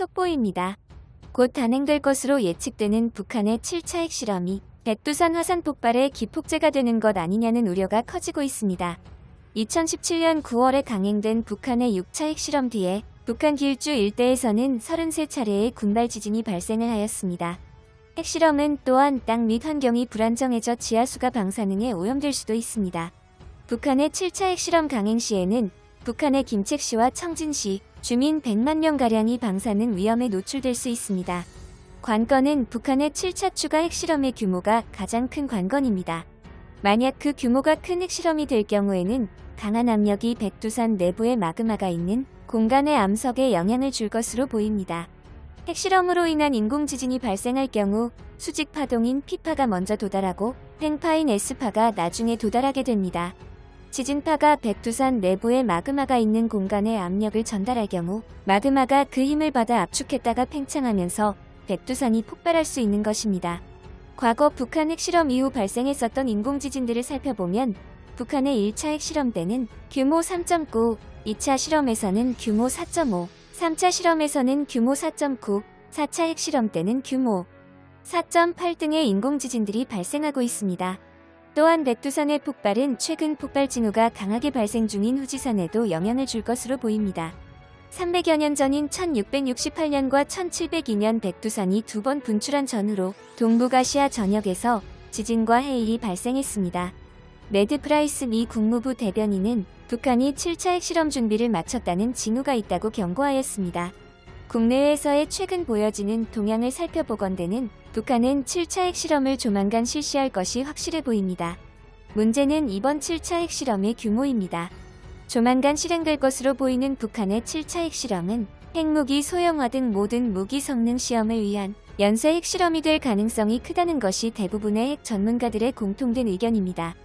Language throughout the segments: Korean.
속보입니다. 곧 단행될 것으로 예측되는 북한의 7차 핵실험이 백두산 화산 폭발의 기폭제가 되는 것 아니냐는 우려가 커지고 있습니다. 2017년 9월에 강행된 북한의 6차 핵실험 뒤에 북한 길주 일대에서는 33차례의 군발 지진이 발생을 하였습니다. 핵실험은 또한 땅 및 환경이 불안정해져 지하수가 방사능에 오염될 수도 있습니다. 북한의 7차 핵실험 강행 시에는 북한의 김책시와 청진시 주민 100만 명가량이 방사능 위험에 노출될 수 있습니다. 관건은 북한의 7차 추가 핵실험의 규모가 가장 큰 관건입니다. 만약 그 규모가 큰 핵실험이 될 경우에는 강한 압력이 백두산 내부에 마그마가 있는 공간의 암석에 영향을 줄 것으로 보입니다. 핵실험으로 인한 인공지진이 발생할 경우 수직 파동인 P파가 먼저 도달하고 팽파인 S파가 나중에 도달하게 됩니다. 지진파가 백두산 내부에 마그마가 있는 공간에 압력을 전달할 경우 마그마가 그 힘을 받아 압축했다가 팽창하면서 백두산이 폭발할 수 있는 것입니다. 과거 북한 핵실험 이후 발생했었던 인공지진들을 살펴보면 북한의 1차 핵실험 때는 규모 3.9, 2차 실험에서는 규모 4.5, 3차 실험에서는 규모 4.9, 4차 핵실험 때는 규모 4.8 등의 인공지진들이 발생하고 있습니다. 또한 백두산의 폭발은 최근 폭발 징후가 강하게 발생 중인 후지산에도 영향을 줄 것으로 보입니다. 300여 년 전인 1668년과 1702년 백두산이 두 번 분출한 전후로 동북아시아 전역에서 지진과 해일이 발생했습니다. 네드 프라이스 미 국무부 대변인은 북한이 7차 핵실험 준비를 마쳤다는 징후가 있다고 경고하였습니다. 국내외에서의 최근 보여지는 동향을 살펴보건대는 북한은 7차 핵실험을 조만간 실시할 것이 확실해 보입니다. 문제는 이번 7차 핵실험의 규모입니다. 조만간 실행될 것으로 보이는 북한의 7차 핵실험은 핵무기 소형화 등 모든 무기 성능 시험을 위한 연쇄 핵실험이 될 가능성이 크다는 것이 대부분의 핵 전문가들의 공통된 의견입니다.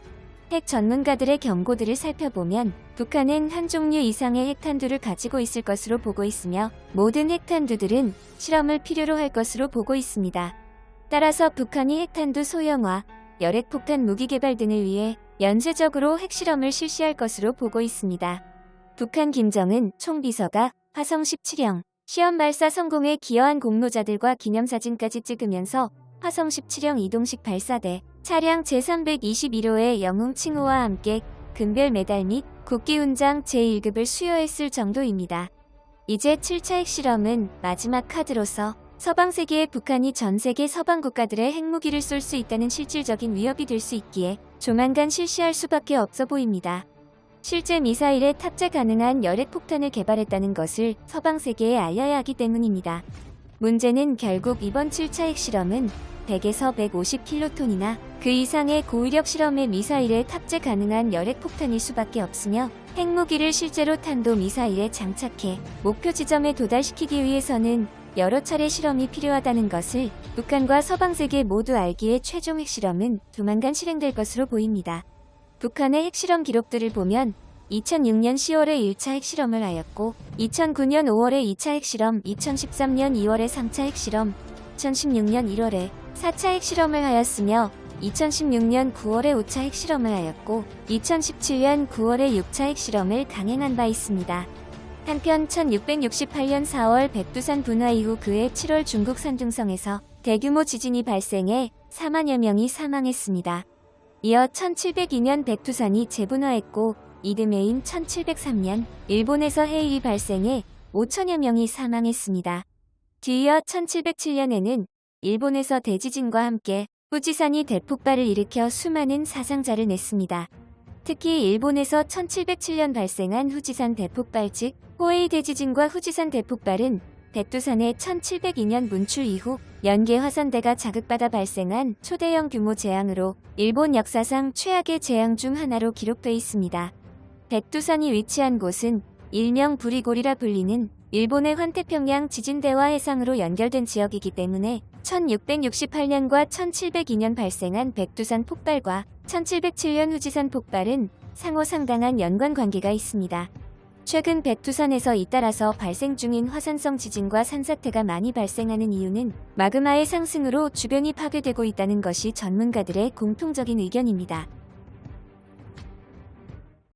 핵 전문가들의 경고들을 살펴보면 북한은 한 종류 이상의 핵탄두를 가지고 있을 것으로 보고 있으며 모든 핵탄두들은 실험을 필요로 할 것으로 보고 있습니다. 따라서 북한이 핵탄두 소형화, 열핵폭탄 무기 개발 등을 위해 연쇄적으로 핵실험을 실시할 것으로 보고 있습니다. 북한 김정은 총비서가 화성 17형 시험 발사 성공에 기여한 공로자들과 기념사진까지 찍으면서 화성 17형 이동식 발사대 차량 제321호의 영웅 칭호와 함께 금별 메달 및 국기훈장 제1급을 수여했을 정도입니다. 이제 7차 핵실험은 마지막 카드로서 서방 세계에 북한이 전 세계 서방 국가들의 핵무기를 쏠 수 있다는 실질적인 위협이 될 수 있기에 조만간 실시할 수밖에 없어 보입니다. 실제 미사일에 탑재 가능한 열핵 폭탄을 개발했다는 것을 서방 세계에 알려야 하기 때문입니다. 문제는 결국 이번 7차 핵실험은 100에서 150킬로톤이나 그 이상의 고위력 실험의 미사일에 탑재 가능한 열핵 폭탄일 수밖에 없으며 핵무기를 실제로 탄도 미사일에 장착해 목표 지점에 도달시키기 위해서는 여러 차례 실험이 필요하다는 것을 북한과 서방 세계 모두 알기에 최종 핵실험은 조만간 실행될 것으로 보입니다. 북한의 핵실험 기록들을 보면 2006년 10월에 1차 핵실험을 하였고 2009년 5월에 2차 핵실험, 2013년 2월에 3차 핵실험, 2016년 1월에 4차 핵실험을 하였으며 2016년 9월에 5차 핵실험을 하였고 2017년 9월에 6차 핵실험을 강행한 바 있습니다. 한편 1668년 4월 백두산 분화 이후 그해 7월 중국 산둥성에서 대규모 지진이 발생해 4만여 명이 사망했습니다. 이어 1702년 백두산이 재분화했고 이듬해인 1703년 일본에서 해일이 발생해 5천여 명이 사망했습니다. 뒤이어 1707년에는 일본에서 대지진과 함께 후지산이 대폭발을 일으켜 수많은 사상자를 냈습니다. 특히 일본에서 1707년 발생한 후지산 대폭발 즉 호에이 대지진과 후지산 대폭발은 백두산의 1702년 문출 이후 연계 화산대가 자극받아 발생한 초대형 규모 재앙으로 일본 역사상 최악의 재앙 중 하나로 기록돼 있습니다. 백두산이 위치한 곳은 일명 부리골이라 불리는 일본의 환태평양 지진대와 해상으로 연결된 지역이기 때문에 1668년과 1702년 발생한 백두산 폭발과 1707년 후지산 폭발은 상호 상당한 연관 관계가 있습니다. 최근 백두산에서 잇따라서 발생 중인 화산성 지진과 산사태가 많이 발생하는 이유는 마그마의 상승으로 주변이 파괴되고 있다는 것이 전문가들의 공통적인 의견입니다.